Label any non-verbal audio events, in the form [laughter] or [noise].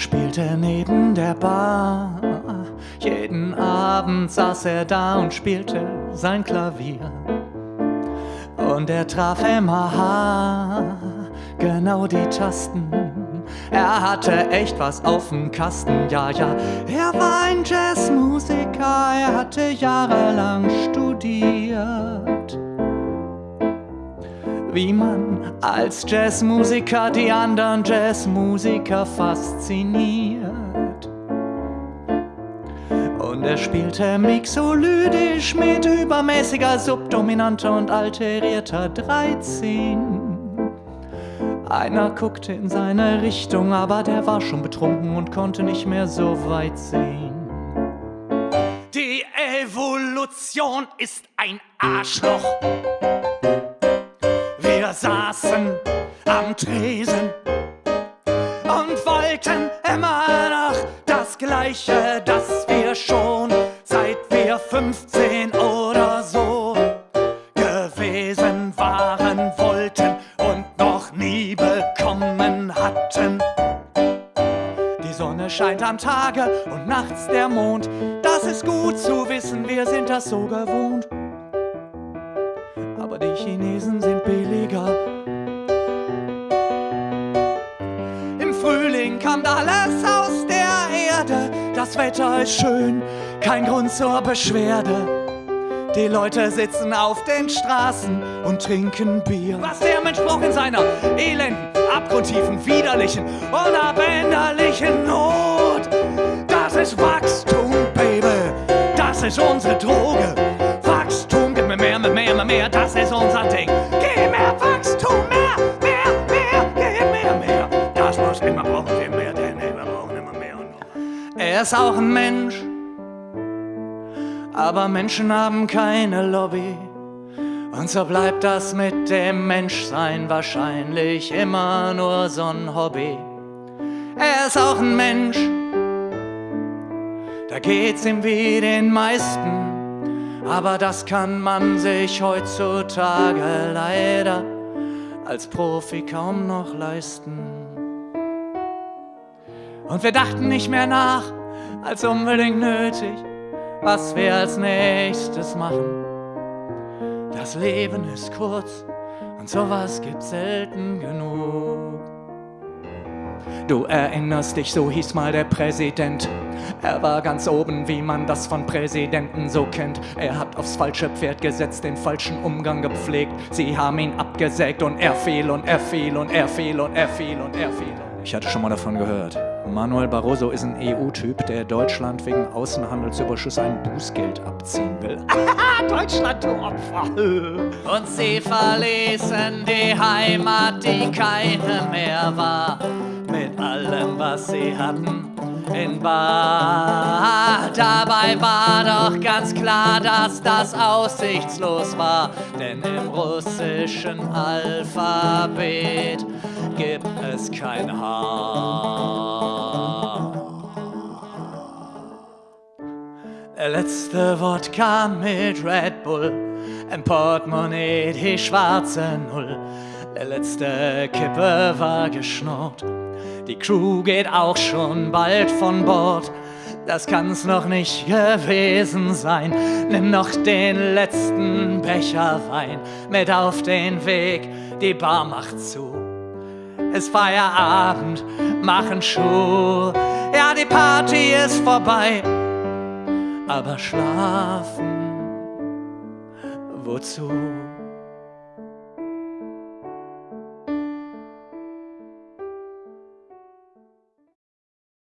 spielte neben der Bar. Jeden Abend saß er da und spielte sein Klavier. Und er traf immer genau die Tasten. Er hatte echt was auf dem Kasten, ja, ja. Er war ein Jazzmusiker, er hatte jahrelang studiert. Wie man als Jazzmusiker die anderen Jazzmusiker fasziniert. Und er spielte mixolydisch mit übermäßiger subdominanter und alterierter 13. Einer guckte in seine Richtung, aber der war schon betrunken und konnte nicht mehr so weit sehen. Die Evolution ist ein Arschloch. Wir saßen am Tresen und wollten immer noch das Gleiche, das wir schon seit wir 15 oder so gewesen waren, wollten und noch nie bekommen hatten. Die Sonne scheint am Tage und nachts der Mond. Das ist gut zu wissen, wir sind das so gewohnt. Die Chinesen sind billiger. Im Frühling kommt alles aus der Erde. Das Wetter ist schön, kein Grund zur Beschwerde. Die Leute sitzen auf den Straßen und trinken Bier. Was der Mensch braucht in seiner elenden, abgrundtiefen, widerlichen, unabänderlichen Not. Das ist Wachstum, Baby. Das ist unsere Droge. Mehr. Das ist unser Ding. Gib mehr Wachstum, mehr, mehr, mehr, gib mehr, mehr. Das muss immer brauchen wir mehr, denn wir brauchen immer mehr und mehr. Er ist auch ein Mensch, aber Menschen haben keine Lobby. Und so bleibt das mit dem Menschsein wahrscheinlich immer nur so ein Hobby. Er ist auch ein Mensch, da geht's ihm wie den meisten. Aber das kann man sich heutzutage leider als Profi kaum noch leisten. Und wir dachten nicht mehr nach, als unbedingt nötig, was wir als nächstes machen. Das Leben ist kurz und sowas gibt's selten genug. Du erinnerst dich, so hieß mal der Präsident. Er war ganz oben, wie man das von Präsidenten so kennt. Er hat aufs falsche Pferd gesetzt, den falschen Umgang gepflegt. Sie haben ihn abgesägt und er fiel und er fiel und er fiel und er fiel und er fiel. Ich hatte schon mal davon gehört. Manuel Barroso ist ein EU-Typ, der Deutschland wegen Außenhandelsüberschuss ein Bußgeld abziehen will. [laughs] Deutschland, du Opfer. Und sie verließen die Heimat, die keine mehr war, allem, was sie hatten. In Bar. Dabei war doch ganz klar, dass das aussichtslos war, denn im russischen Alphabet gibt es kein H. Der letzte Wodka mit Red Bull, im Portemonnaie die schwarze Null. Der letzte Kippe war geschnurrt, die Crew geht auch schon bald von Bord. Das kann's noch nicht gewesen sein. Nimm noch den letzten Becher Wein mit auf den Weg, die Bar macht zu. Es Feierabend, machen Schuh. Ja, die Party ist vorbei, aber schlafen, wozu?